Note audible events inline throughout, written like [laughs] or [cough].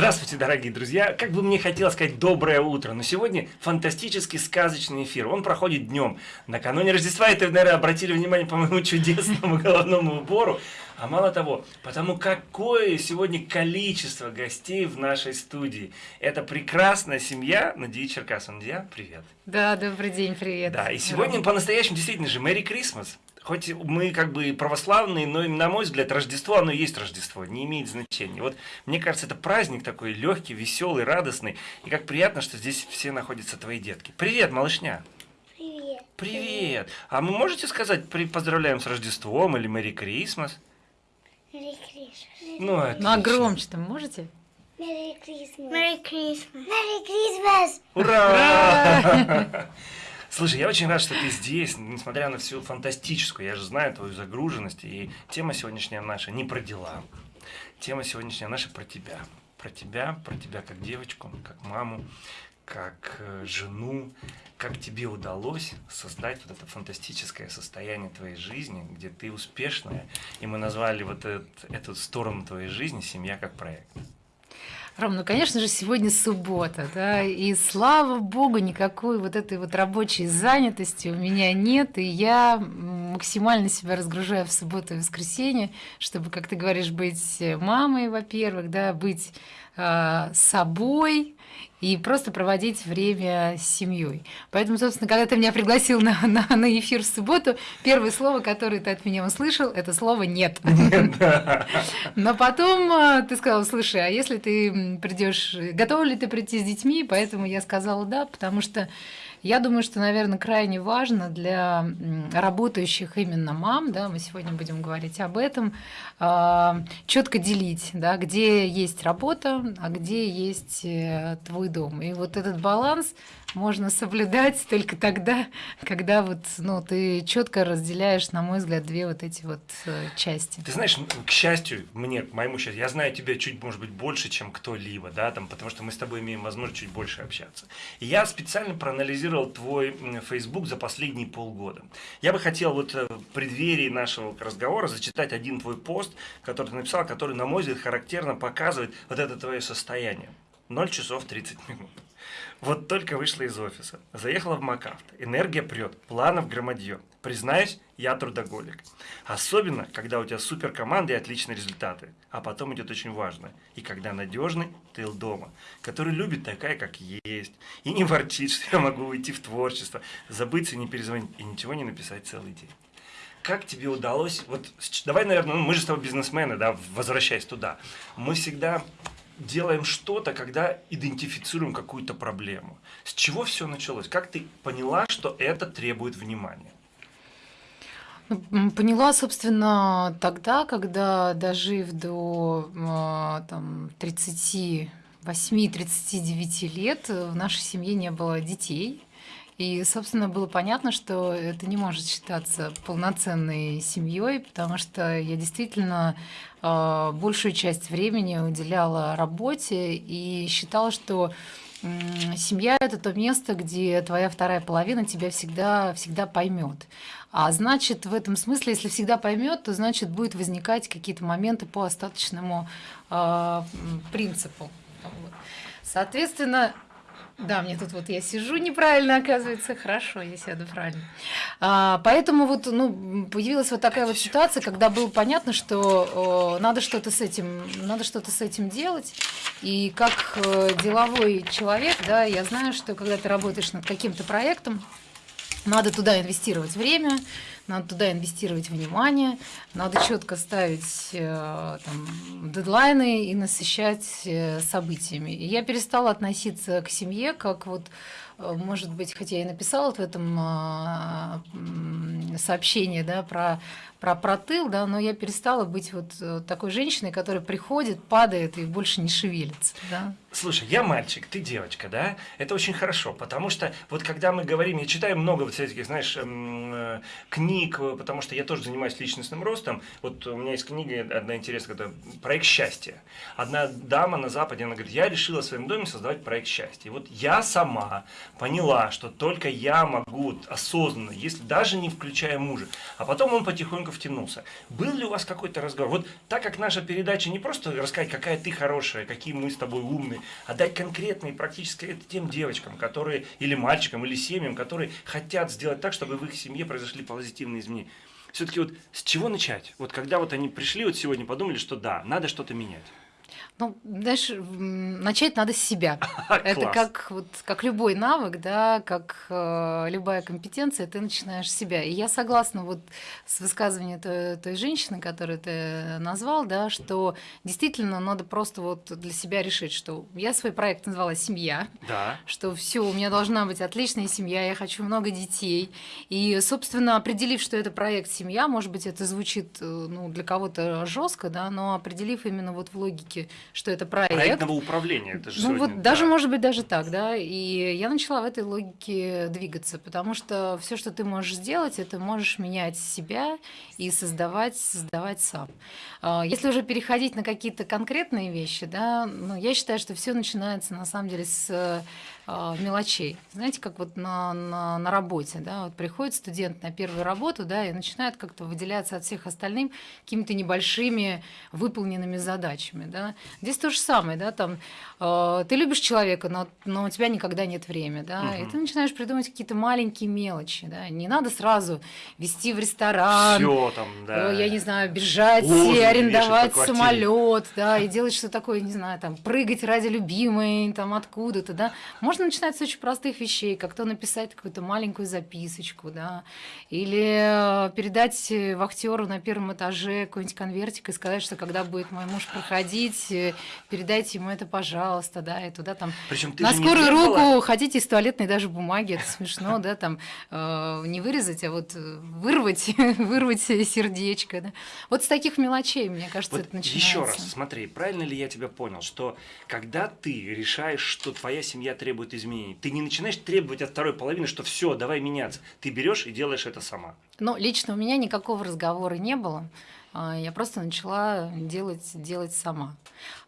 Здравствуйте, дорогие друзья! Как бы мне хотелось сказать доброе утро, но сегодня фантастический сказочный эфир. Он проходит днем. Накануне Рождества, это, наверное, обратили внимание по моему [laughs] чудесному головному убору. А мало того, потому какое сегодня количество гостей в нашей студии. Это прекрасная семья Надия Черкасова. Надия, привет. Да, добрый день, привет. Да, и сегодня по-настоящему действительно же Мэри Крисмас. Хоть мы как бы православные, но на мой взгляд Рождество, оно и есть Рождество, не имеет значения. Вот мне кажется, это праздник такой легкий, веселый, радостный. И как приятно, что здесь все находятся твои детки. Привет, малышня! Привет. Привет! А вы можете сказать при, поздравляем с Рождеством или Мэри Крисмас? Merry Christmas. Ну, Ну а отлично. громче там можете? Merry Christmas. Merry Christmas. Merry Christmas. Ура! [laughs] Слушай, я очень рад, что ты здесь, несмотря на всю фантастическую, я же знаю твою загруженность, и тема сегодняшняя наша не про дела. Тема сегодняшняя наша про тебя. Про тебя, про тебя как девочку, как маму, как э, жену, как тебе удалось создать вот это фантастическое состояние твоей жизни, где ты успешная, и мы назвали вот этот- эту сторону твоей жизни «Семья как проект». Ром, ну, конечно же, сегодня суббота, да, и слава богу, никакой вот этой вот рабочей занятости у меня нет, и я максимально себя разгружаю в субботу и воскресенье, чтобы, как ты говоришь, быть мамой, во-первых, да, быть э, собой и просто проводить время с семьей. Поэтому, собственно, когда ты меня пригласил на, на, на эфир в субботу, первое слово, которое ты от меня услышал, это слово «нет». Но потом э, ты сказал, слушай, а если ты придешь, готова ли ты прийти с детьми? Поэтому я сказала да, потому что я думаю, что, наверное, крайне важно для работающих именно мам, да, мы сегодня будем говорить об этом, четко делить, да, где есть работа, а где есть э, твой дом. И вот этот баланс можно соблюдать только тогда, когда вот, ну, ты четко разделяешь, на мой взгляд, две вот эти вот э, части. Ты знаешь, к счастью, мне, к моему счастью, я знаю тебя чуть, может быть, больше, чем кто-либо, да, там, потому что мы с тобой имеем возможность чуть больше общаться. И я специально проанализировал твой Facebook за последние полгода. Я бы хотел вот э, в преддверии нашего разговора зачитать один твой пост, который ты написал, который, на мой взгляд, характерно показывает вот это твое состояние. 0 часов 30 минут. Вот только вышла из офиса, заехала в МакАвто, энергия прет, планов громадье. Признаюсь, я трудоголик. Особенно, когда у тебя супер команда и отличные результаты. А потом идет очень важно. И когда надежный тыл дома, который любит такая, как есть. И не ворчит, [laughs] что я могу уйти в творчество, забыться и не перезвонить, и ничего не написать целый день. Как тебе удалось, вот давай, наверное, ну, мы же с тобой бизнесмены, да, возвращаясь туда. Мы всегда делаем что-то, когда идентифицируем какую-то проблему. С чего все началось? Как ты поняла, что это требует внимания? Ну, Поняла, собственно, тогда, когда, дожив до а, там, 38-39 лет, в нашей семье не было детей. И, собственно, было понятно, что это не может считаться полноценной семьей, потому что я действительно а, большую часть времени уделяла работе и считала, что семья это то место, где твоя вторая половина тебя всегда, всегда поймет. А значит, в этом смысле, если всегда поймет, то значит будут возникать какие-то моменты по остаточному м, принципу. Соответственно, да, мне тут вот я сижу неправильно, оказывается, хорошо, я сяду правильно. А, поэтому вот ну, появилась вот такая вот ситуация, когда было понятно, что э, надо что-то с этим, надо что-то с этим делать. И как э, деловой человек, да, я знаю, что когда ты работаешь над каким-то проектом, надо туда инвестировать время, надо туда инвестировать внимание, надо четко ставить э, там, дедлайны и насыщать э, событиями. И я перестала относиться к семье как вот, э, может быть, хотя я и написала в этом сообщении да, про, про, про тыл, да, но я перестала быть вот такой женщиной, которая приходит, падает и больше не шевелится. Да. Слушай, я мальчик, ты девочка, да? Это очень хорошо, потому что вот когда мы говорим, я читаю много вот этих, знаешь, эм, э, книг, э, потому что я тоже занимаюсь личностным ростом. Вот у меня есть книга одна интересная, это «Проект счастья». Одна дама на Западе, она говорит, я решила в своем доме создавать проект счастья. И вот я сама поняла, что только я могу осознанно, если даже не включая мужа. А потом он потихоньку втянулся. Был ли у вас какой-то разговор? Вот так как наша передача не просто рассказать, какая ты хорошая, какие мы с тобой умные, а дать конкретные практически это тем девочкам, которые, или мальчикам, или семьям, которые хотят сделать так, чтобы в их семье произошли позитивные изменения. Все-таки вот с чего начать? Вот когда вот они пришли вот сегодня, подумали, что да, надо что-то менять. Ну, знаешь, начать надо с себя. [laughs] Это как, вот, как любой навык, да, как э, любая компетенция, ты начинаешь с себя. И я согласна вот с высказыванием той, той женщины, которую ты назвал, да, что действительно надо просто вот для себя решить, что я свой проект назвала «Семья», да. что все, у меня должна быть отличная семья, я хочу много детей. И, собственно, определив, что это проект «Семья», может быть, это звучит э, ну, для кого-то жестко, да, но определив именно вот в логике что это проект. Проектного управления. Это же ну сегодня, вот да. даже, может быть, даже так, да. И я начала в этой логике двигаться, потому что все, что ты можешь сделать, это можешь менять себя и создавать, создавать сам. А, если уже переходить на какие-то конкретные вещи, да, ну, я считаю, что все начинается на самом деле с а, мелочей. Знаете, как вот на, на, на работе, да, вот приходит студент на первую работу, да, и начинает как-то выделяться от всех остальным какими-то небольшими выполненными задачами, да. Здесь то же самое, да, там э, ты любишь человека, но, но у тебя никогда нет времени, да, угу. и ты начинаешь придумывать какие-то маленькие мелочи, да, не надо сразу вести в ресторан, Всё там, да. я не знаю, бежать, Лозунги арендовать самолет, да, и делать что такое, не знаю, там, прыгать ради любимой, там, откуда-то, да, можно можно начинать с очень простых вещей, как то написать какую-то маленькую записочку, да, или э, передать э, вахтеру на первом этаже какой-нибудь конвертик и сказать, что когда будет мой муж проходить, э, передайте ему это, пожалуйста, да, и туда там Причем на скорую руку хотите из туалетной даже бумаги, это смешно, да, там не вырезать, а вот вырвать, [laughs] вырвать сердечко, да. Вот с таких мелочей, мне кажется, вот это начинается. Еще раз, смотри, правильно ли я тебя понял, что когда ты решаешь, что твоя семья требует требует изменений. Ты не начинаешь требовать от второй половины, что все, давай меняться. Ты берешь и делаешь это сама. Ну, лично у меня никакого разговора не было. А, я просто начала делать, делать сама.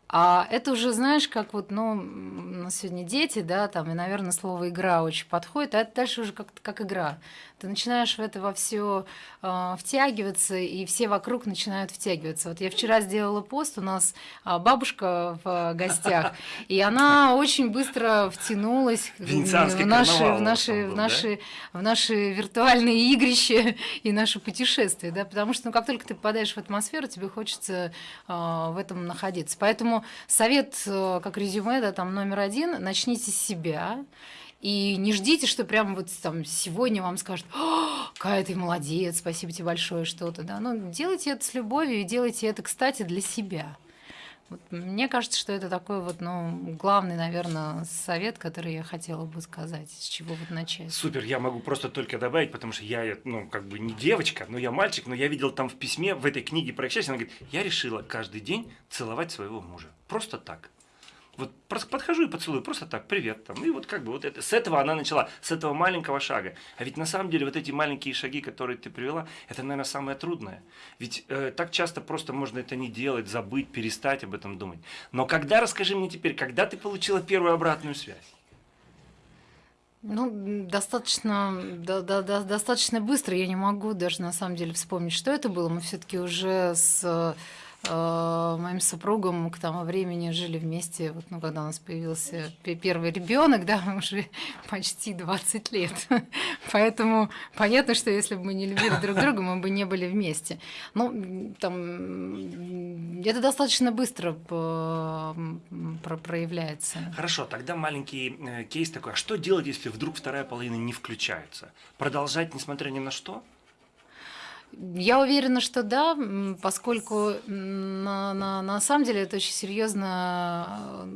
А это уже, знаешь, как вот, ну, на сегодня дети, да, там, и, наверное, слово «игра» очень подходит, а это дальше уже как, как игра. Ты начинаешь в это во все э, втягиваться, и все вокруг начинают втягиваться. Вот я вчера сделала пост, у нас э, бабушка в гостях, [laughs] и она очень быстро втянулась в наши, в наши, в наши, в наши виртуальные игрища [laughs] и наши путешествия, да, потому что, ну, как только ты попадаешь в атмосферу, тебе хочется э, в этом находиться. Поэтому совет, э, как резюме, да, там номер один, начните с себя, и не ждите, что прямо вот там сегодня вам скажут, какая ты молодец, спасибо тебе большое, что-то. Да? Но делайте это с любовью и делайте это, кстати, для себя. Вот мне кажется, что это такой вот, ну, главный, наверное, совет, который я хотела бы сказать, с чего вот начать. Супер, я могу просто только добавить, потому что я, ну, как бы не девочка, но я мальчик, но я видел там в письме, в этой книге про счастье, она говорит, я решила каждый день целовать своего мужа. Просто так. Вот просто подхожу и поцелую, просто так, привет. Там. И вот как бы вот это, с этого она начала, с этого маленького шага. А ведь на самом деле вот эти маленькие шаги, которые ты привела, это, наверное, самое трудное. Ведь э, так часто просто можно это не делать, забыть, перестать об этом думать. Но когда, расскажи мне теперь, когда ты получила первую обратную связь? Ну, достаточно, да, да, да, достаточно быстро. Я не могу даже на самом деле вспомнить, что это было. Мы все-таки уже с моим супругом к тому времени жили вместе, вот, ну, когда у нас появился первый ребенок, да, [laughs] уже почти 20 лет. [laughs] Поэтому понятно, что если бы мы не любили друг друга, мы бы не были вместе. Ну, там, это достаточно быстро проявляется. Хорошо, тогда маленький э, кейс такой. А что делать, если вдруг вторая половина не включается? Продолжать, несмотря ни на что? Я уверена, что да, поскольку на, на, на самом деле это очень серьезно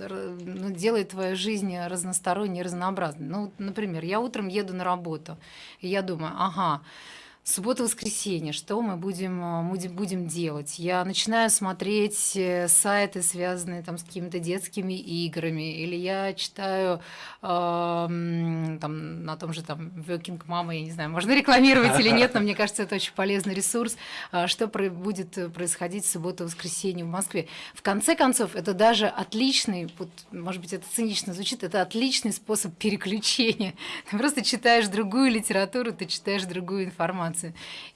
э, ну, делает твою жизнь разносторонней, разнообразной. Ну, например, я утром еду на работу, и я думаю, ага, суббота-воскресенье, что мы будем, будем, будем делать? Я начинаю смотреть э, сайты, связанные там с какими-то детскими играми, или я читаю э, там, на том же там Working Mama, я не знаю, можно рекламировать или нет, но мне кажется, это очень полезный ресурс, э, что про будет происходить в субботу-воскресенье в Москве. В конце концов, это даже отличный, вот, может быть, это цинично звучит, это отличный способ переключения. Ты просто читаешь другую литературу, ты читаешь другую информацию.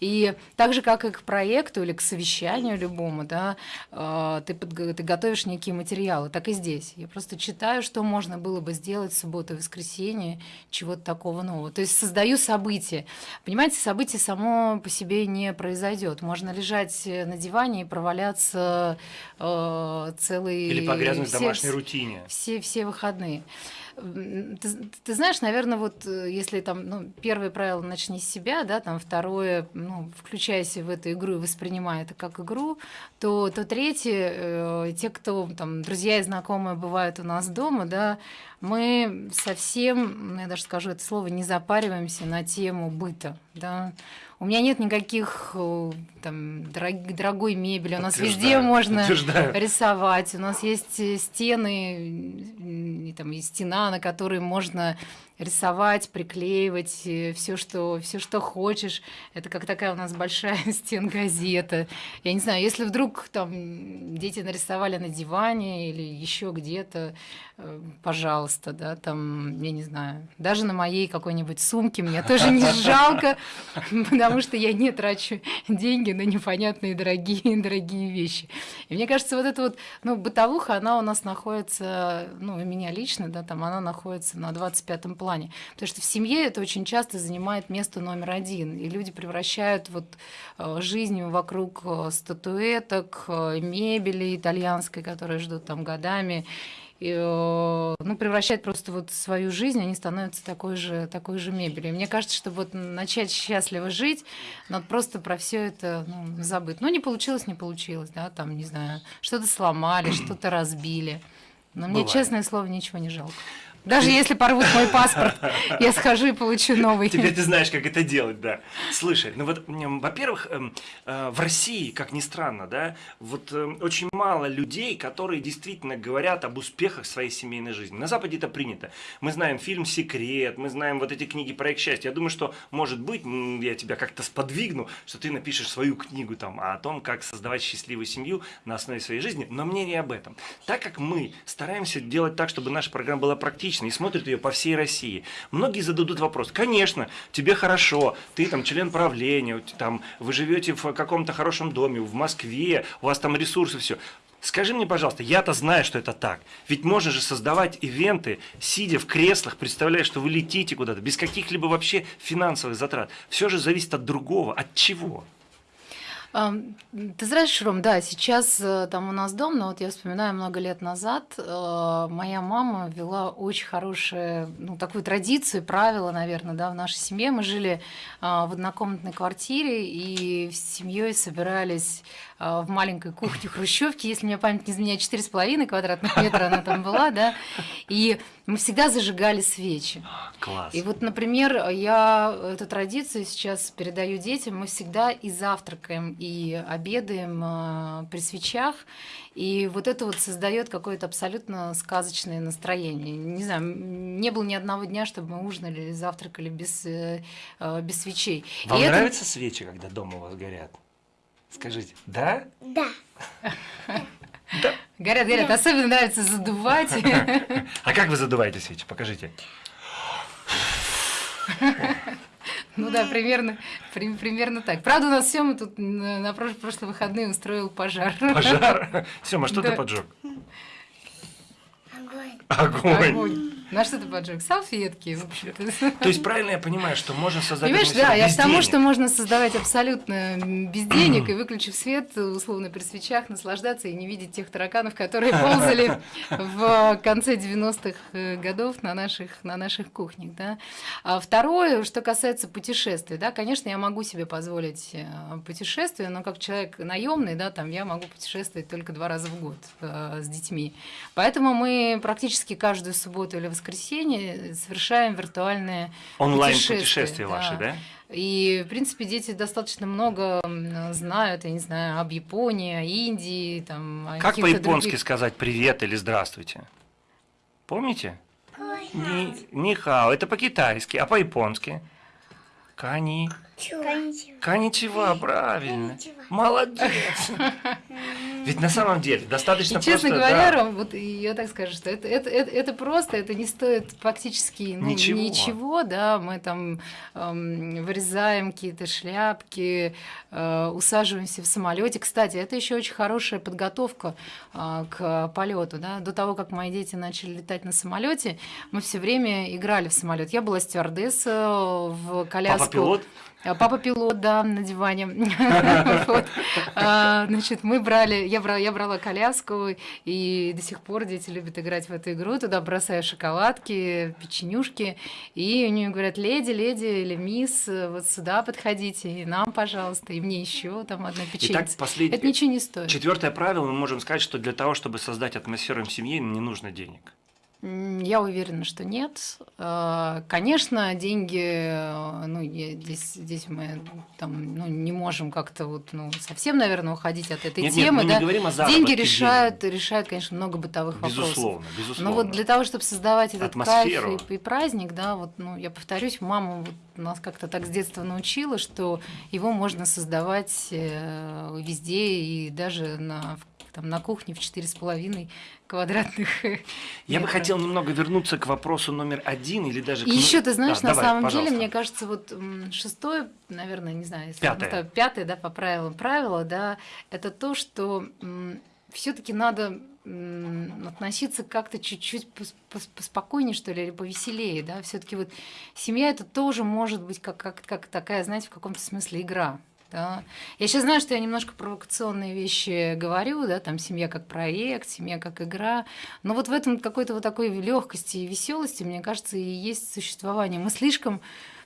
И так же, как и к проекту или к совещанию любому, да, э, ты, ты готовишь некие материалы, так и здесь. Я просто читаю, что можно было бы сделать в субботу и воскресенье, чего-то такого нового. То есть создаю события. Понимаете, событие само по себе не произойдет. Можно лежать на диване и проваляться э, целый... Или погрязнуть в домашней рутине. Все, все выходные. Ты, ты знаешь, наверное, вот э, если там, ну, первое правило начни с себя, да, там второе, ну, включайся в эту игру и воспринимай это как игру, то, то третье, э, те, кто там, друзья и знакомые бывают у нас дома, да, мы совсем, ну, я даже скажу это слово, не запариваемся на тему быта, да, у меня нет никаких э, там, дорог, дорогой мебели. У нас везде можно рисовать. У нас есть э, стены, и, там, и стена, на которой можно рисовать, приклеивать э, все, что, все, что хочешь. Это как такая у нас большая [laughs] стенгазета. Я не знаю, если вдруг там дети нарисовали на диване или еще где-то, э, пожалуйста, да, там, я не знаю, даже на моей какой-нибудь сумке мне тоже не [laughs] жалко, потому что я не трачу деньги на непонятные дорогие, [laughs] дорогие вещи. И мне кажется, вот эта вот, ну, бытовуха, она у нас находится, ну, у меня лично, да, там она находится на 25-м плане. Потому что в семье это очень часто занимает место номер один. И люди превращают вот э, жизнь вокруг э, статуэток, э, мебели итальянской, которые ждут там годами, и, ну, превращают просто вот свою жизнь, они становятся такой же, такой же мебелью. И мне кажется, что вот начать счастливо жить, надо просто про все это ну, забыть. Ну, не получилось, не получилось, да, там, не знаю, что-то сломали, что-то разбили. Но мне, Бывает. честное слово, ничего не жалко. Даже если порвут мой паспорт, [laughs] я схожу и получу новый. Теперь ты знаешь, как это делать, да. Слушай, ну вот, во-первых, эм, э, в России, как ни странно, да, вот эм, очень мало людей, которые действительно говорят об успехах своей семейной жизни. На Западе это принято. Мы знаем фильм «Секрет», мы знаем вот эти книги «Проект счастья». Я думаю, что, может быть, я тебя как-то сподвигну, что ты напишешь свою книгу там о том, как создавать счастливую семью на основе своей жизни, но мне не об этом. Так как мы стараемся делать так, чтобы наша программа была практичной, публично и смотрят ее по всей России. Многие зададут вопрос, конечно, тебе хорошо, ты там член правления, там, вы живете в каком-то хорошем доме, в Москве, у вас там ресурсы, все. Скажи мне, пожалуйста, я-то знаю, что это так. Ведь можно же создавать ивенты, сидя в креслах, представляя, что вы летите куда-то, без каких-либо вообще финансовых затрат. Все же зависит от другого. От чего? Ты знаешь, Ром, да, сейчас э, там у нас дом, но вот я вспоминаю много лет назад, э, моя мама вела очень хорошие, ну, такую традицию, правила, наверное, да, в нашей семье. Мы жили а, в однокомнатной квартире и с семьей собирались в маленькой кухне хрущевки, если мне память не изменяет, 4,5 квадратных метра она там была, да, и мы всегда зажигали свечи. Класс. И вот, например, я эту традицию сейчас передаю детям, мы всегда и завтракаем, и обедаем а, при свечах, и вот это вот создает какое-то абсолютно сказочное настроение. Не знаю, не было ни одного дня, чтобы мы ужинали или завтракали без, э, э, без свечей. Вам и нравятся это... свечи, когда дома у вас горят? Скажите, да? Да. Да. Горят, горят. Да. Особенно нравится задувать. А как вы задуваете свечи? Покажите. Ну да, примерно, при, примерно так. Правда, у нас Сема тут на, на прошлые выходные устроил пожар. Пожар? Сема, что да. ты поджег? Огонь. Огонь. Огонь. На что ты поджег? Салфетки. [laughs] То есть правильно я понимаю, что можно создать Понимаешь, да, я к тому, что можно создавать абсолютно без денег и выключив свет, условно при свечах, наслаждаться и не видеть тех тараканов, которые ползали [laughs] в конце 90-х э, годов на наших, на наших кухнях. Да. А второе, что касается путешествий, да, конечно, я могу себе позволить э, путешествие, но как человек наемный, да, там я могу путешествовать только два раза в год э, с детьми. Поэтому мы практически каждую субботу или воскресенье воскресенье совершаем виртуальные Онлайн-путешествия ваши, да? И, в принципе, дети достаточно много знают, я не знаю, об Японии, о Индии, там, о Как по-японски других... сказать «привет» или «здравствуйте»? Помните? Ни, нихао, это по-китайски, а по-японски? Кани. Коничева. Коничева, правильно. Коничева. Молодец. [laughs] Ведь на самом деле достаточно И, честно просто, говоря, да. Ром, вот я так скажу, что это, это, это, это просто, это не стоит фактически ну, Ничего. ничего, да, мы там эм, вырезаем какие-то шляпки, э, усаживаемся в самолете. Кстати, это еще очень хорошая подготовка э, к полету, да. До того, как мои дети начали летать на самолете, мы все время играли в самолет. Я была стюардесса в коляску. Папа-пилот? А Папа пилот, да, на диване. [laughs] А, Значит, мы брали, я брала, я брала коляску, и до сих пор дети любят играть в эту игру. Туда бросаю шоколадки, печенюшки, и у нее говорят, леди, леди или мисс, вот сюда подходите, и нам, пожалуйста, и мне еще там одна печенье. Это ничего не стоит. Четвертое правило, мы можем сказать, что для того, чтобы создать атмосферу в семье, не нужно денег. Я уверена, что нет. Э, Конечно, деньги, э, ну, здесь, здесь мы там, ну, не можем как-то вот, ну, совсем, наверное, уходить от этой Нет, нет, темы. мы не да. говорим о деньги решают, решают, конечно, много бытовых вопросов. Безусловно, безусловно. Но вот для того, чтобы создавать этот Атмосферу. кайф и, и праздник, да, вот, ну, я повторюсь, мама вот нас как-то так с детства научила, что его можно создавать э, везде и даже на, в- там, на кухне в четыре с половиной квадратных [laughs] Я бы метра. хотел немного вернуться к вопросу номер один или даже к... И еще, ты знаешь, Да, на давай, самом пожалуйста. деле, мне кажется, вот шестое, наверное, не знаю, если Пятое. так, пятое, да, по правилам правила, да, это то, что все-таки надо относиться как-то чуть-чуть пос- пос- поспокойнее, что ли, или повеселее, да, все-таки вот семья это тоже может быть как, как, как такая, знаете, в каком-то смысле игра. Да. Я сейчас знаю, что я немножко провокационные вещи говорю, да, там семья как проект, семья как игра, но вот в этом какой-то вот такой легкости и веселости, мне кажется, и есть существование. Мы слишком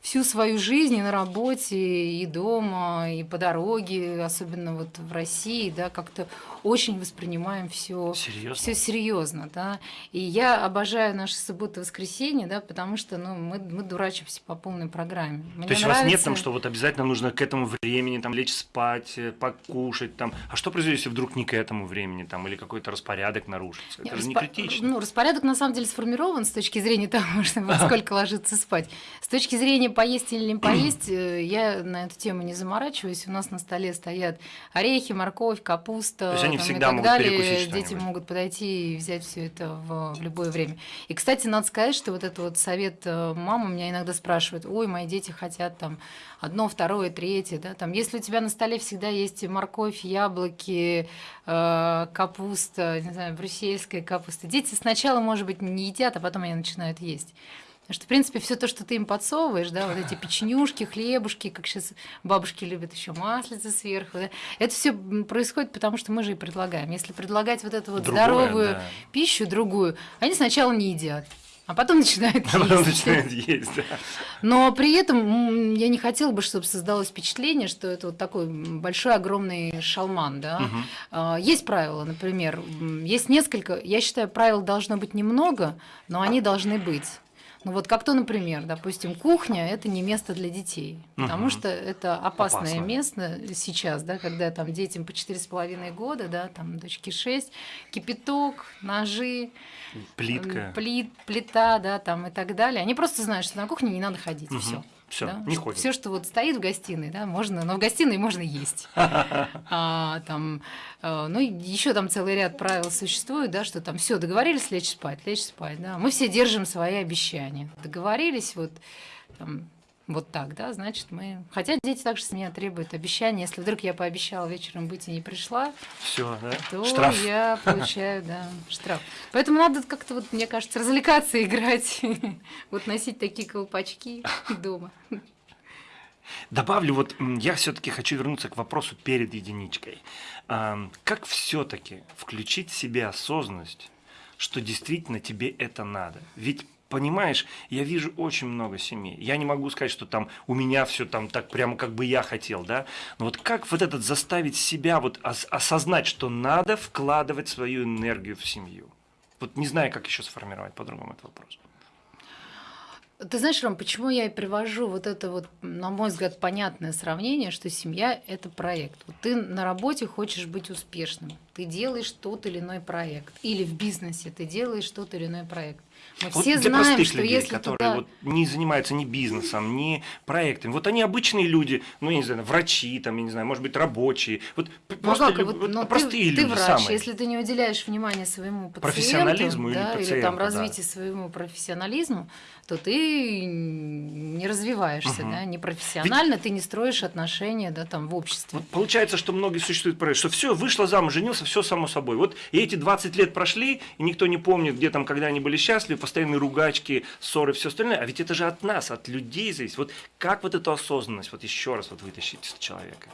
всю свою жизнь и на работе, и дома, и по дороге, особенно вот в России, да, как-то очень воспринимаем все Серьезно? все серьезно, да. И я обожаю наши субботы и воскресенья, да, потому что ну, мы, мы дурачимся по полной программе. Мне То есть у вас нет нравится- там, что вот обязательно нужно к этому времени там лечь спать, э, покушать там. А что произойдет, если вдруг не к этому времени там или какой-то распорядок нарушится? Это Нет, же не распо- критично. Ну, распорядок на самом деле сформирован с точки зрения [laughs] того, что во сколько ложиться спать. С точки зрения поесть или не поесть, э, я на эту тему не заморачиваюсь. У нас на столе стоят орехи, морковь, капуста. То есть они там, и всегда так могут далее. перекусить Дети могут подойти и взять все это в, в любое время. И, кстати, надо сказать, что вот этот вот совет э, мама меня иногда спрашивает, ой, мои дети хотят там одно, второе, третье, да, там, если у тебя на столе всегда есть морковь, яблоки, э, капуста, не знаю, брюссельская капуста, дети сначала, может быть, не едят, а потом они начинают есть. Потому что, в принципе, все то, что ты им подсовываешь, да, вот эти печенюшки, хлебушки, как сейчас бабушки любят еще маслица сверху, да, это все происходит, потому что мы же и предлагаем. Если предлагать вот эту вот Другое, здоровую да. пищу, другую, они сначала не едят, а потом начинают А потом есть. начинает есть, да. Но при этом я не хотела бы, чтобы создалось впечатление, что это вот такой большой, огромный шалман. Да? А, Есть правила, например, есть несколько, я считаю, правил должно быть немного, но они должны быть. Ну вот как то, например, допустим, кухня – это не место для детей, потому Мгм. что это опасное Опасно. место сейчас, да, когда там детям по 4,5 года, да, там дочке 6, кипяток, ножи, Плитка. Плит, плита, да, там и так далее. Они просто знают, что на кухне не надо ходить, Мгм. все. Всё, не ходят. Все, что вот стоит в гостиной, да, можно, но в гостиной можно есть. [laughs] А, там, э, ну, еще там целый ряд правил существует, да, что там все, договорились лечь спать, лечь спать, да. Мы все держим свои обещания. Договорились вот там, вот так, да, значит, мы... Хотя дети также с меня требуют обещания. Если вдруг я пообещала вечером быть и не пришла, Все, да? то Штраф. я [laughs] получаю, да, штраф. Поэтому надо как-то, вот, мне кажется, развлекаться, играть, [laughs] вот носить такие колпачки [laughs] дома. Добавлю, вот я все-таки хочу вернуться к вопросу перед единичкой. Как все-таки включить в себе осознанность, что действительно тебе это надо? Ведь Понимаешь, я вижу очень много семей. Я не могу сказать, что там у меня все там так прямо как бы я хотел, да. Но вот как вот этот заставить себя вот ос- осознать, что надо вкладывать свою энергию в семью? Вот не знаю, как еще сформировать по-другому этот вопрос. Ты знаешь, Ром, почему я и привожу вот это вот, на мой взгляд, понятное сравнение, что семья – это проект. Вот ты на работе хочешь быть успешным, ты делаешь тот или иной проект. Или в бизнесе ты делаешь тот или иной проект. Мы вот все знаем, простых что людей, если которые туда... вот не занимаются ни бизнесом, ни проектами, вот они обычные люди, ну, я не знаю, врачи, там, я не знаю, может быть, рабочие, вот ну, просто как, вот, вот, ну, простые ты, люди Ты врач, самые. если ты не уделяешь внимания своему пациенту, профессионализму да, или, пациенту, или там развитию да. своему профессионализму, то ты не развиваешься, угу. да, не профессионально, Ведь... ты не строишь отношения, да, там, в обществе. Вот получается, что многие существуют проект, что все, вышла замуж, женился, все само собой. Вот и эти 20 лет прошли, и никто не помнит, где там, когда они были счастливы, постоянные ругачки, ссоры, все остальное. А ведь это же от нас, от людей зависит. Вот как вот эту осознанность вот еще раз вот вытащить из человека?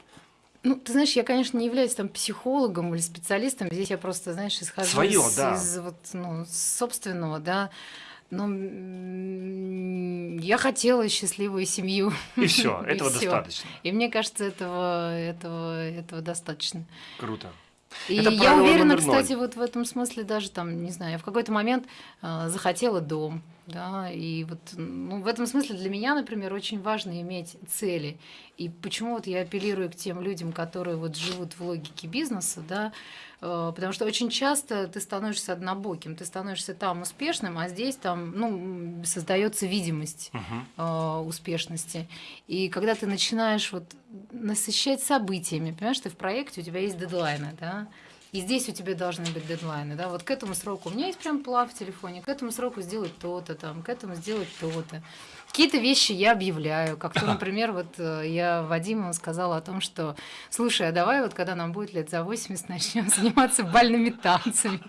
Ну, ты знаешь, я, конечно, не являюсь там психологом или специалистом. Здесь я просто, знаешь, исхожу Своё, из, да. из вот, ну, собственного, да. Но я хотела счастливую семью. И все, [laughs] этого достаточно. И мне кажется, этого, этого, этого достаточно. Круто. И это я уверена, кстати, вот в этом смысле даже там, не знаю, я в какой-то момент э, захотела дом, да, и вот ну, в этом смысле для меня, например, очень важно иметь цели. И почему вот я апеллирую к тем людям, которые вот живут в логике бизнеса, да, э, потому что очень часто ты становишься однобоким, ты становишься там успешным, а здесь там, ну, создается видимость uh-huh. э, успешности. И когда ты начинаешь вот насыщать событиями, понимаешь, ты в проекте, у тебя есть дедлайны, да, и здесь у тебя должны быть дедлайны, да, вот к этому сроку. У меня есть прям план в телефоне, к этому сроку сделать то-то, там, к этому сделать то-то. Какие-то вещи я объявляю, как то, например, вот э, я Вадиму сказала о том, что, слушай, а давай вот когда нам будет лет за 80, начнем заниматься бальными танцами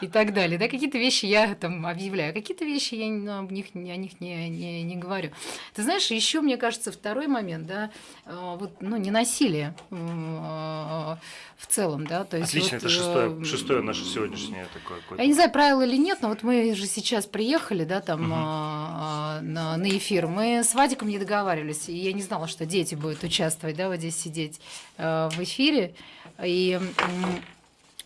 и так далее. Да, какие-то вещи я там объявляю, какие-то вещи я ну, об них, о них не, не, не говорю. Ты знаешь, еще, мне кажется, второй момент, да, э, вот, ну, не насилие э, в целом, да, то есть Отлично, вот, это шестое, шестое наше сегодняшнее такое. Я не знаю, правило или нет, но вот мы же сейчас приехали, да, там угу. на, на эфир эфир. Мы с Вадиком не договаривались, и я не знала, что дети будут участвовать, да, вот здесь сидеть э, в эфире. И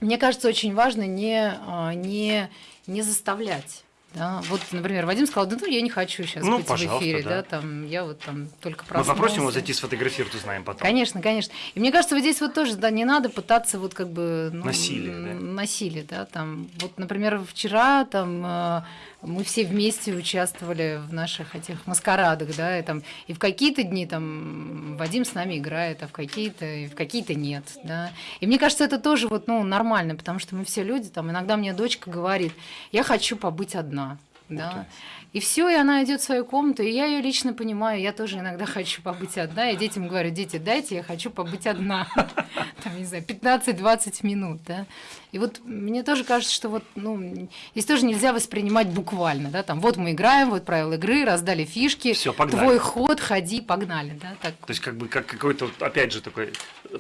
мне кажется, очень важно не, э, не, не заставлять да, вот, например, Вадим сказал, да ну я не хочу сейчас ну, быть в эфире, да. да, там я вот там только проснулся. Мы попросим его зайти сфотографировать, узнаем потом. Конечно, конечно. И мне кажется, вот здесь вот тоже, да, не надо пытаться вот как бы... Ну, насилие, да? Насилие, да, там, вот, например, вчера там э, мы все вместе участвовали в наших этих маскарадах, да, и, там, и в какие-то дни там Вадим с нами играет, а в какие-то, и в какие-то нет, да. И мне кажется, это тоже вот, ну, нормально, потому что мы все люди, там, иногда мне дочка говорит, я хочу побыть одна, да. И все, и она идет в свою комнату, и я ее лично понимаю, я тоже иногда хочу побыть одна, и детям говорю, дети, дайте, я хочу побыть одна, [laughs] там, не знаю, 15-20 минут, да. И вот мне тоже кажется, что вот, ну, здесь тоже нельзя воспринимать буквально, да, там, вот мы играем, вот правила игры, раздали фишки, Всё, погнали. твой ход, ходи, погнали, да, так. То есть как бы как какой-то, опять же, такой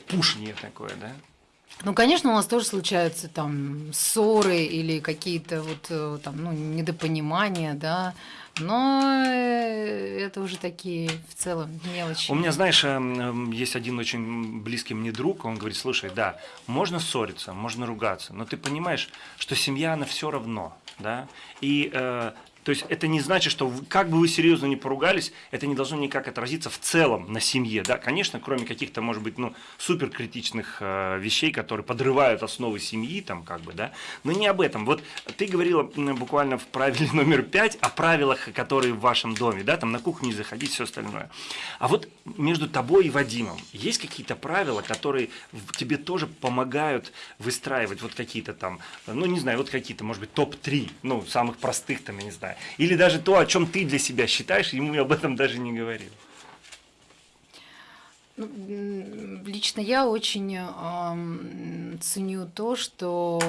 пушни такое, да? Ну, конечно, у нас тоже случаются там ссоры или какие-то вот э, там, ну, недопонимания, да, но э, это уже такие в целом мелочи. У меня, знаешь, эм, эм, есть один очень близкий мне друг, он говорит, слушай, да, можно ссориться, можно ругаться, но ты понимаешь, что семья, она все равно, да, и э, то есть это не значит, что как бы вы серьезно не поругались, это не должно никак отразиться в целом на семье. Да? Конечно, кроме каких-то, может быть, ну, суперкритичных э, вещей, которые подрывают основы семьи, там, как бы, да, но не об этом. Вот ты говорила буквально в правиле [laughs] номер пять о правилах, которые в вашем доме, да, там на кухне не заходить, все остальное. А вот между тобой и Вадимом есть какие-то правила, которые тебе тоже помогают выстраивать вот какие-то там, ну, не знаю, вот какие-то, может быть, топ-3, ну, самых простых там, я не знаю, или даже то, о чем ты для себя считаешь, ему об этом даже не говорил. Ну, лично я очень э, ценю то, что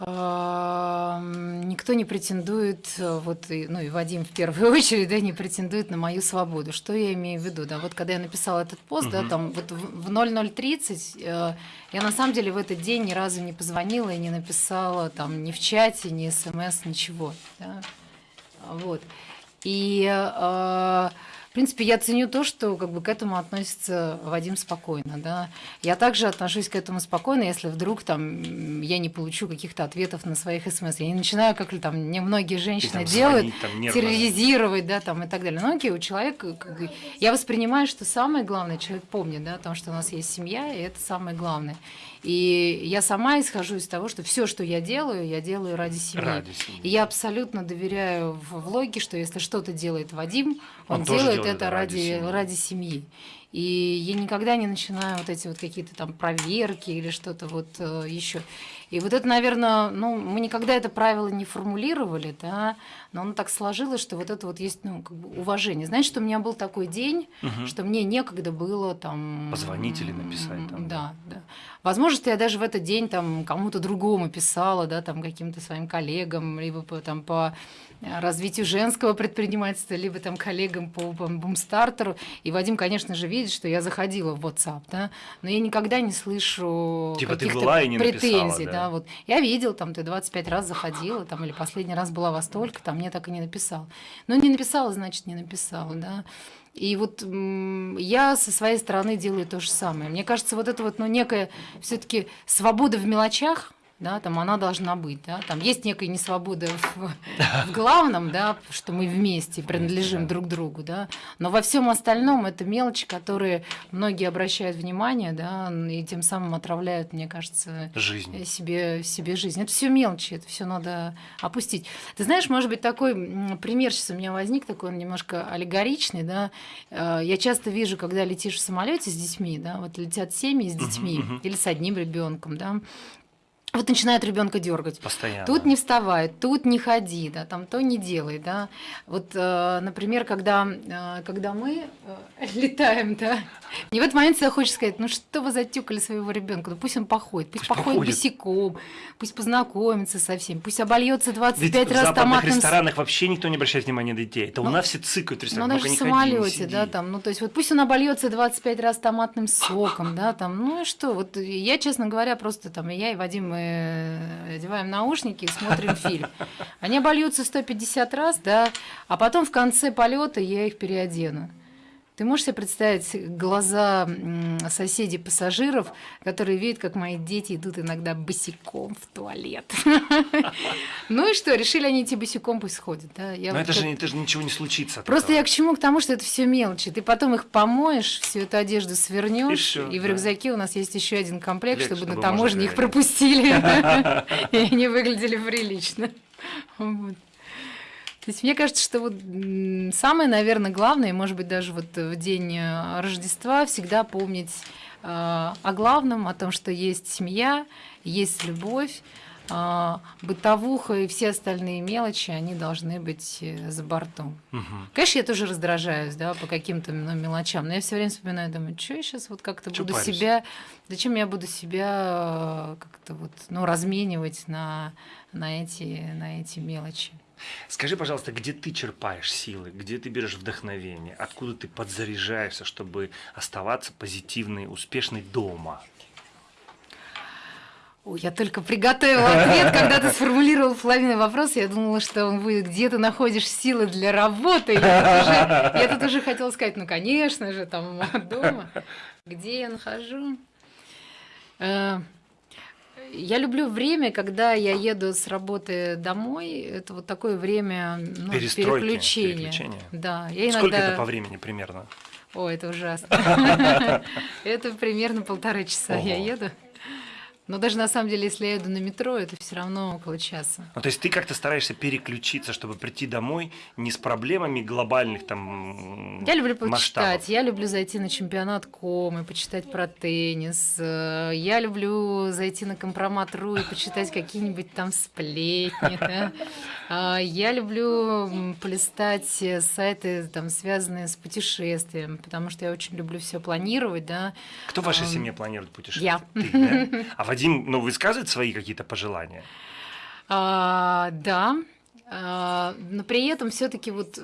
никто не претендует, вот, ну и Вадим в первую [laughs] очередь, да, не претендует на мою свободу. Что я имею в виду? Да, вот когда я написала этот пост, угу. да, там вот в 0030 э, я на самом деле в этот день ни разу не позвонила и не написала там ни в чате, ни смс, ничего. Да? Вот. И э, в принципе, я ценю то, что как бы к этому относится Вадим спокойно, да. Я также отношусь к этому спокойно, если вдруг там я не получу каких-то ответов на своих смс. Я не начинаю, как там не многие женщины делают, терроризировать, да, там и так далее. Но окей, у человека, как бы, я воспринимаю, что самое главное, человек помнит, да, о том, что у нас есть семья, и это самое главное. И я сама исхожу из того, что все, что я делаю, я делаю ради семьи. Ради семьи. И я абсолютно доверяю в влоге, что если что-то делает Вадим, он, он делает, делает это ради, ради, семьи. ради семьи. И я никогда не начинаю вот эти вот какие-то там проверки или что-то вот э, еще. И вот это, наверное, ну, мы никогда это правило не формулировали, да, но оно так сложилось, что вот это вот есть, ну, как бы уважение. Знаешь, что у меня был такой день, угу. что мне некогда было там... Позвонить или написать там. Да, да. Возможно, я даже в этот день там кому-то другому писала, да, там каким-то своим коллегам, либо по, там по развитию женского предпринимательства, либо там коллегам по бумстартеру. И Вадим, конечно же, видит, что я заходила в WhatsApp, да, но я никогда не слышу типа каких-то претензий. Написала, да? Да, вот. Я видел, там, ты 25 раз заходила, там, или последний раз была во столько, там, мне так и не написал. Но не написала, значит, не написала, да. И вот я со своей стороны делаю то же самое. Мне кажется, вот это вот, ну, некая все-таки свобода в мелочах, да, там она должна быть, да, там есть некая несвобода в, [laughs] в главном, да, что мы вместе принадлежим друг другу, да, но во всем остальном это мелочи, которые многие обращают внимание, да, и тем самым отравляют, мне кажется, жизнь. себе, себе жизнь. Это все мелочи, это все надо опустить. Ты знаешь, может быть, такой пример сейчас у меня возник, такой он немножко аллегоричный, да, э, я часто вижу, когда летишь в самолете с детьми, да, вот летят семьи с детьми uh-huh, uh-huh. или с одним ребенком, да, вот начинает ребенка дергать. Постоянно. Тут не вставай, тут не ходи, да, там то не делай, да. Вот, э, например, когда, э, когда мы э, [laughs] летаем, да, мне в этот момент всегда хочется сказать, ну что вы затюкали своего ребенка, ну пусть он походит, пусть, пусть походит, походит босиком, пусть познакомится со всеми, пусть обольется 25 Ведь раз в томатным... в ресторанах вообще никто не обращает внимания на детей, это ну, у нас все цикают Ну даже в самолете, да, там, ну то есть вот пусть он обольется 25 раз томатным соком, да, там, ну и что, вот я, честно говоря, просто там, я и Вадим, Э, одеваем наушники и смотрим фильм. Они обольются 150 раз, да, а потом в конце полета я их переодену. Ты можешь себе представить глаза соседей пассажиров, которые видят, как мои дети идут иногда босиком в туалет. [laughs] Ну и что, решили они идти босиком, пусть сходят. Но это же ничего не случится. Просто я к чему? К тому, что это все мелочи. Ты потом их помоешь, всю эту одежду свернешь, и в рюкзаке у нас есть еще один комплект, чтобы на таможне их пропустили, [laughs] [laughs] и они выглядели прилично. То есть мне кажется, что вот самое, наверное, главное, может быть, даже вот в день э, Рождества всегда помнить э, о главном, о том, что есть семья, есть любовь, э, бытовуха и все остальные мелочи, они должны быть э, за бортом. Угу. Конечно, я тоже раздражаюсь, да, по каким-то ну, мелочам, но я все время вспоминаю, думаю, что я сейчас вот как-то буду паришь? себя, зачем я буду себя как-то вот, ну, разменивать на, на эти, на эти мелочи. Скажи, пожалуйста, где ты черпаешь силы, где ты берешь вдохновение, откуда ты подзаряжаешься, чтобы оставаться позитивной, успешной дома? Ой, я только приготовила ответ, когда ты сформулировал половину вопроса, я думала, что он будет, где ты находишь силы для работы. Я тут уже, я тут уже хотела сказать, ну, конечно же, там дома. Где я нахожу? Я люблю время, когда я еду с работы домой. Это вот такое время ну, переключения. переключения. Да, я иногда... Сколько это по времени примерно? О, это ужасно. [laughs] Это примерно полтора часа я еду. Но даже на самом деле, если я еду на метро, это все равно около часа. Ну, то есть ты как-то стараешься переключиться, чтобы прийти домой не с проблемами глобальных там Я люблю почитать, масштабов. я люблю зайти на чемпионат ком и почитать про теннис. Э, я люблю зайти на компромат.ру и почитать какие-нибудь там сплетни. Да? А, я люблю полистать сайты, там, связанные с путешествием, потому что я очень люблю все планировать. Да? Кто в вашей семье планирует путешествия? Я. Ты, да? А Вадим, ну, высказывает свои какие-то пожелания? А, да, а, но при этом все-таки вот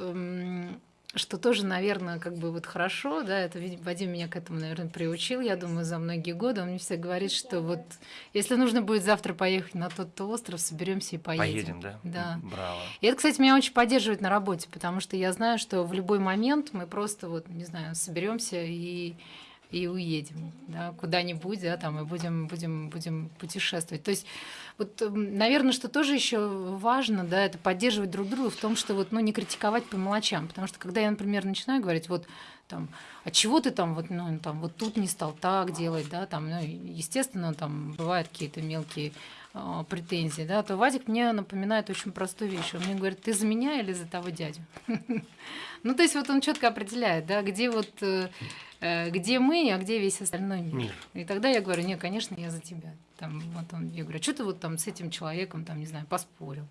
что тоже, наверное, как бы вот хорошо, да, это Вадим меня к этому, наверное, приучил, я думаю, за многие годы. Он мне всегда говорит, что вот если нужно будет завтра поехать на тот-то остров, соберемся и поедем. Поедем, да? Да. Браво. И это, кстати, меня очень поддерживает на работе, потому что я знаю, что в любой момент мы просто вот, не знаю, соберемся и и уедем да, куда-нибудь, да, там, и будем, будем, будем путешествовать. То есть, вот, наверное, что тоже еще важно, да, это поддерживать друг друга в том, что вот, ну, не критиковать по мелочам, потому что когда я, например, начинаю говорить, вот, там, а чего ты там вот, ну, там, вот тут не стал так делать, да, там, ну, естественно, там бывают какие-то мелкие э, претензии, да, то Вадик мне напоминает очень простую вещь. Он мне говорит, ты за меня или за того дядю? [laughs] Ну, то есть вот он четко определяет, да, где вот э, Э, где мы, а где весь остальной мир. мир. И тогда я говорю, нет, конечно, я за тебя. Там, вот он, я говорю, а что ты вот там с этим человеком, там, не знаю, поспорил?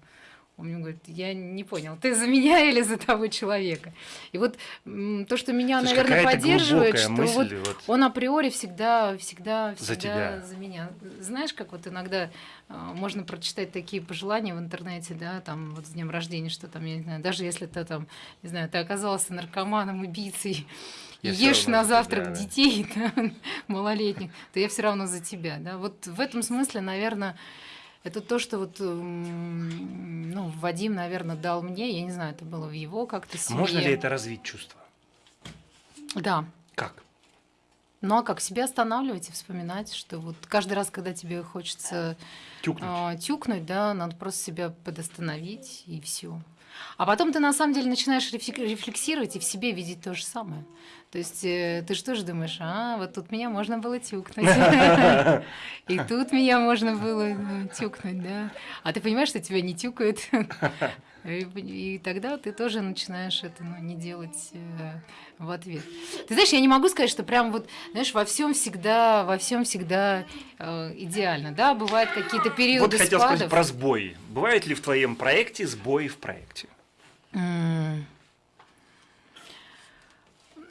Он мне говорит, я не понял, ты за меня [laughs] или за того человека? И вот то, что меня, Слушай, наверное, поддерживает, что мысль, вот, вот он априори всегда, всегда, всегда за, тебя. за меня. Знаешь, как вот иногда э, можно прочитать такие пожелания в интернете, да, там вот с днем рождения, что там, я не знаю, даже если ты там, не знаю, ты оказался наркоманом, убийцей, я ешь на завтрак тебя, детей [laughs] да, малолетних, то я все равно за тебя. Да? Вот в этом смысле, наверное, это то, что вот ну, Вадим, наверное, дал мне. Я не знаю, это было в его как-то семье. Можно ли это развить чувство? Да. Как? Ну а как себя останавливать и вспоминать, что вот каждый раз, когда тебе хочется тюкнуть, э, тюкнуть да, надо просто себя подостановить и все. А потом ты на самом деле начинаешь рефлексировать и в себе видеть то же самое. То есть э, ты же тоже думаешь, а, вот тут меня можно было тюкнуть. [laughs] И тут меня можно было ну, тюкнуть, да. А ты понимаешь, что тебя не тюкают. [laughs] И тогда ты тоже начинаешь это ну, не делать э, в ответ. Ты знаешь, я не могу сказать, что прям вот, знаешь, во всем всегда, во всем всегда э, идеально, да, бывают какие-то периоды Вот хотел спадов. сказать про сбои. Бывают ли в твоем проекте сбои в проекте? Mm.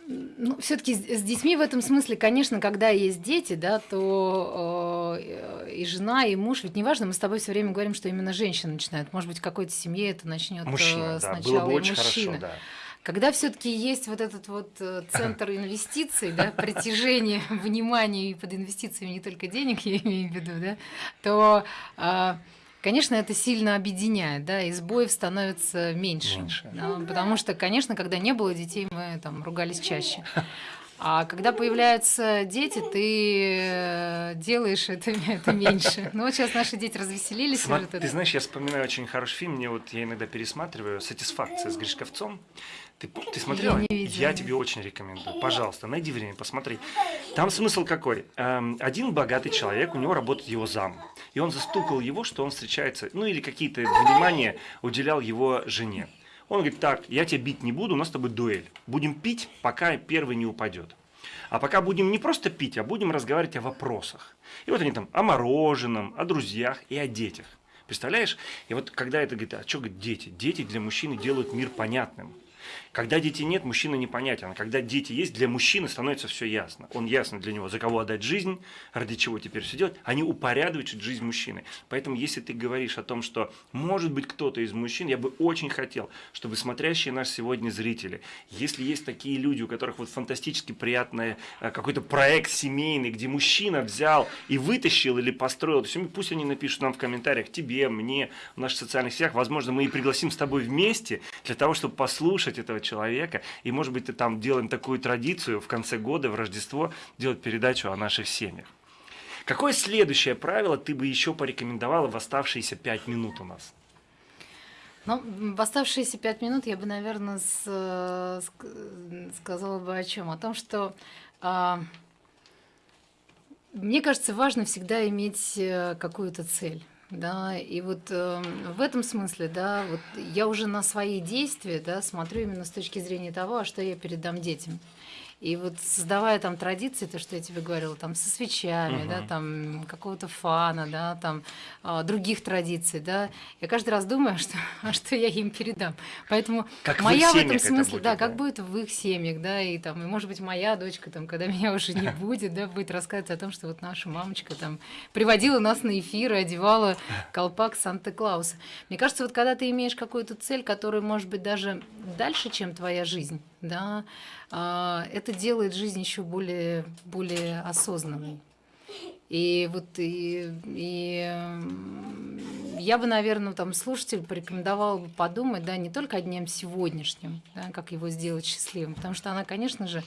Ну, все-таки с детьми в этом смысле, конечно, когда есть дети, да, то э, и жена, и муж, ведь неважно, мы с тобой все время говорим, что именно женщина начинает. Может быть, в какой-то семье это начнет мужчина, сначала да, было бы очень мужчина. Хорошо, да. Когда все-таки есть вот этот вот э, центр инвестиций, да, притяжение [laughs] внимания и под инвестициями не только денег, я имею в виду, да, то а, Конечно, это сильно объединяет, да, и сбоев становится меньше. меньше. Да, потому что, конечно, когда не было детей, мы там ругались чаще. А когда появляются дети, ты э, делаешь это, [laughs] это меньше. Ну вот сейчас наши дети развеселились. Смотри, ты знаешь, я вспоминаю очень хороший фильм, мне вот я иногда пересматриваю «Сатисфакция» с Гришковцом. Ты, ты смотрела? Я, не я тебе очень рекомендую. Пожалуйста, найди время, посмотри. Там смысл какой? Эм, один богатый человек, у него работает его зам. И он застукал его, что он встречается, ну или какие-то внимания уделял его жене. Он говорит, так, я тебя бить не буду, у нас с тобой дуэль. Будем пить, пока первый не упадет. А пока будем не просто пить, а будем разговаривать о вопросах. И вот они там о мороженом, о друзьях и о детях. Представляешь? И вот когда это говорит, а что говорит дети? Дети для мужчины делают мир понятным. Когда детей нет, мужчина непонятен. А когда дети есть, для мужчины становится все ясно. Он ясно для него, за кого отдать жизнь, ради чего теперь все делать. Они упорядочат жизнь мужчины. Поэтому, если ты говоришь о том, что может быть кто-то из мужчин, я бы очень хотел, чтобы смотрящие нас сегодня зрители, если есть такие люди, у которых вот фантастически приятный э, какой-то проект семейный, где мужчина взял и вытащил или построил, то есть, пусть они напишут нам в комментариях, тебе, мне, в наших социальных сетях, возможно, мы и пригласим с тобой вместе для того, чтобы послушать этого человека. И, может быть, ты там делаем такую традицию в конце года, в Рождество, делать передачу о наших семьях. Какое следующее правило ты бы еще порекомендовала в оставшиеся пять минут у нас? Ну, в оставшиеся пять минут я бы, наверное, с, с, сказала бы о чем? О том, что а, мне кажется, важно всегда иметь э, какую-то цель. Да, и вот э, в этом смысле, да, вот я уже на свои действия, да, смотрю именно с точки зрения того, а что я передам детям. И вот создавая там традиции, то, что я тебе говорила, там со свечами, угу. да, там какого-то фана, да, там а, других традиций, да, я каждый раз думаю, [laughs] что, а что я им передам. Поэтому как моя в, в этом смысле, будет, да, да, как будет в их семьях, да, и там, и может быть моя дочка, там, когда [laughs] меня уже не [laughs] будет, да, будет рассказывать о том, что вот наша мамочка там приводила нас на эфиры, одевала колпак Санта-Клауса. Мне кажется, вот когда ты имеешь какую-то цель, которая может быть даже дальше, чем твоя жизнь, да, а, это делает жизнь еще более, более осознанной. И вот и, и я бы, наверное, там слушателю порекомендовала бы подумать, да, не только о днем сегодняшнем, да, как его сделать счастливым, потому что она, конечно же,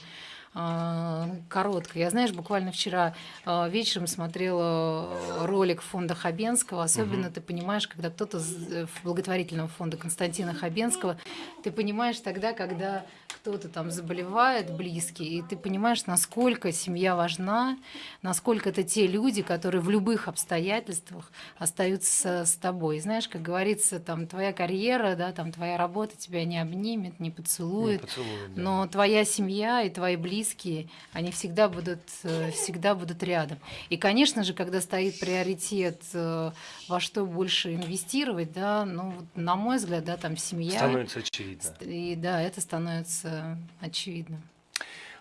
а, короткая. Я, знаешь, буквально вчера а, вечером смотрела ролик фонда Хабенского. Особенно угу. ты понимаешь, когда кто-то в благотворительного фонда Константина Хабенского, ты понимаешь тогда, когда кто-то там заболевает, близкий, и ты понимаешь, насколько семья важна, насколько это те люди, которые в любых обстоятельствах остаются с тобой. знаешь, как говорится, там твоя карьера, да, там твоя работа тебя не обнимет, не поцелует, не поцелует да. но твоя семья и твои близкие, они всегда будут, э, всегда будут рядом. И, конечно же, когда стоит приоритет, э, во что больше инвестировать, да, ну, на мой взгляд, да, там семья. Становится очевидно. И да, это становится очевидно.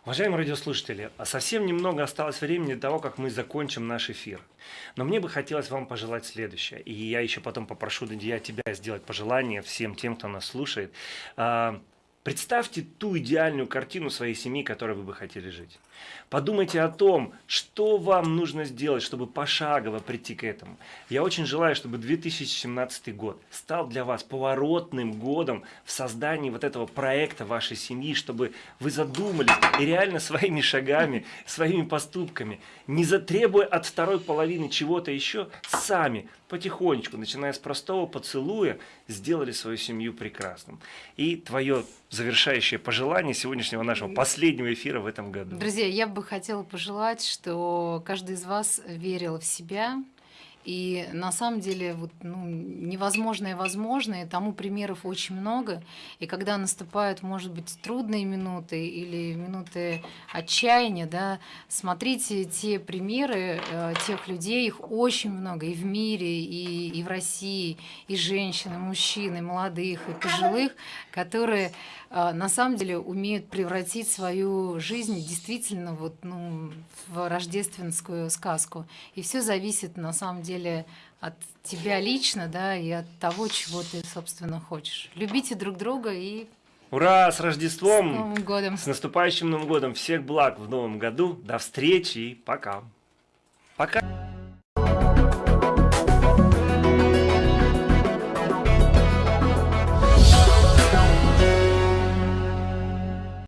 Уважаемые радиослушатели, а совсем немного осталось времени до того, как мы закончим наш эфир. Но мне бы хотелось вам пожелать следующее. И я еще потом попрошу Дадия тебя сделать пожелание всем тем, кто нас слушает. Представьте ту идеальную картину своей семьи, которой вы бы хотели жить. Подумайте о том, что вам нужно сделать, чтобы пошагово прийти к этому. Я очень желаю, чтобы 2017 год стал для вас поворотным годом в создании вот этого проекта вашей семьи, чтобы вы задумались и реально своими шагами, своими поступками, не затребуя от второй половины чего-то еще, сами потихонечку, начиная с простого поцелуя, сделали свою семью прекрасным. И твое завершающее пожелание сегодняшнего нашего последнего эфира в этом году. Друзья, я бы хотела пожелать, что каждый из вас верил в себя, и на самом деле вот, ну, невозможное возможно, и тому примеров очень много. И когда наступают, может быть, трудные минуты или минуты отчаяния, да, смотрите те примеры э, тех людей, их очень много и в мире, и, и в России, и женщин, и мужчин, и молодых, и пожилых, которые на самом деле умеют превратить свою жизнь действительно вот, ну, в рождественскую сказку. И все зависит на самом деле деле от тебя лично, да, и от того, чего ты, собственно, хочешь. Любите друг друга и Ура! С Рождеством! С Новым годом! С наступающим Новым годом! Всех благ в Новом году! До встречи и пока! Пока!